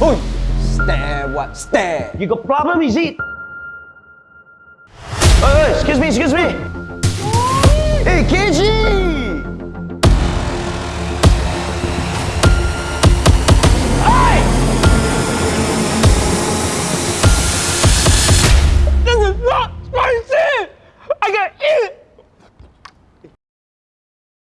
Oi! Stare what? Stare! You got problem, is it? Hey, excuse me, excuse me! Hey, Kenji! This is not spicy! I got eat!